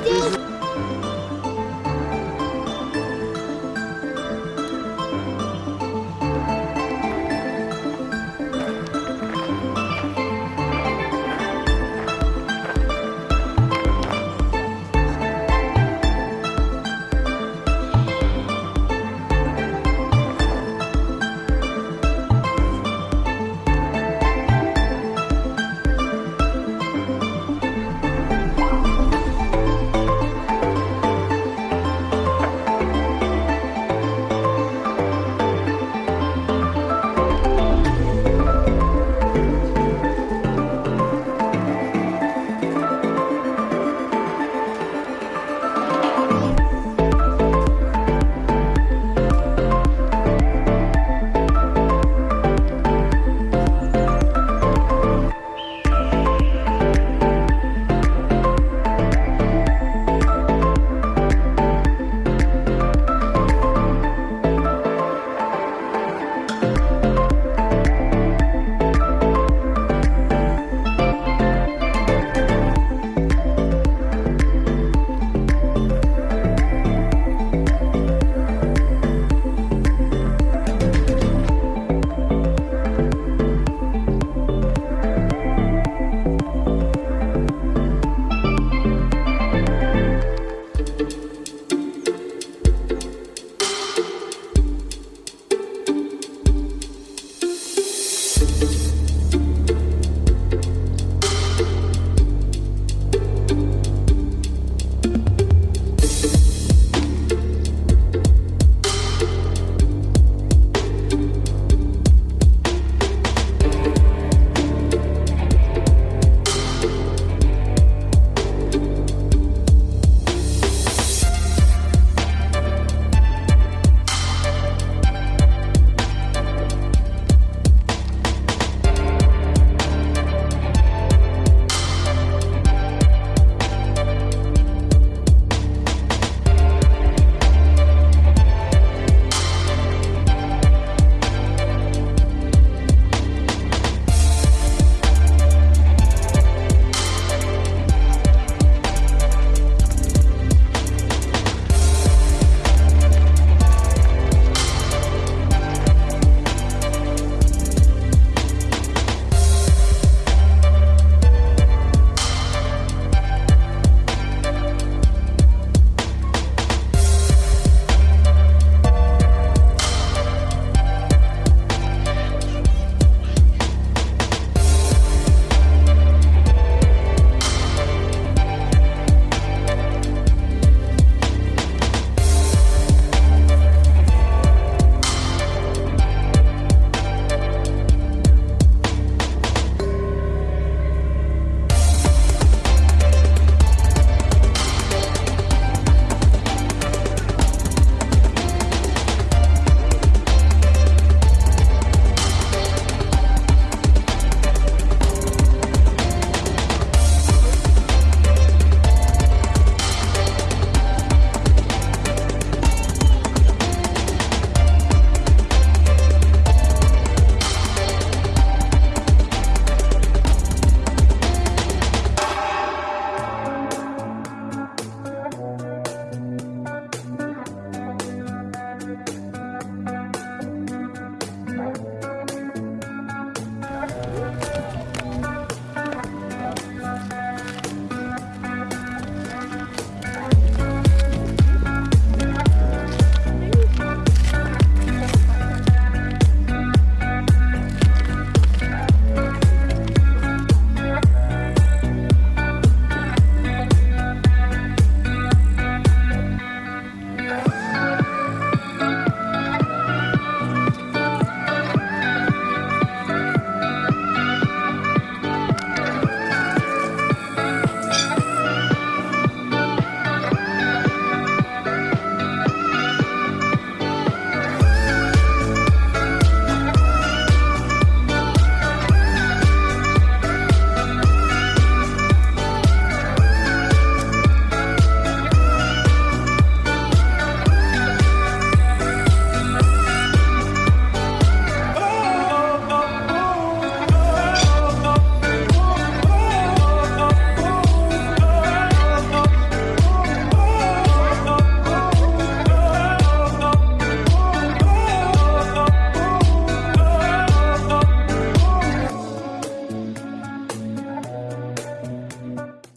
Daddy!